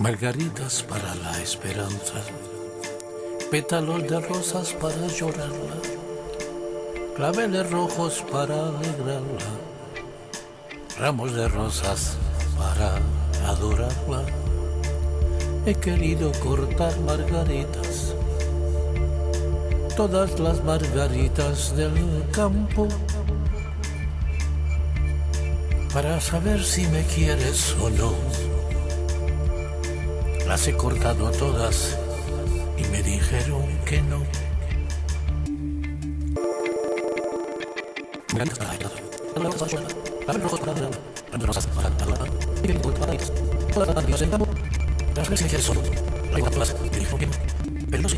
Margaritas para la esperanza, pétalos de rosas para llorarla, claveles rojos para alegrarla, ramos de rosas para adorarla. He querido cortar margaritas, todas las margaritas del campo, para saber si me quieres o no las he cortado todas y me dijeron que no. Las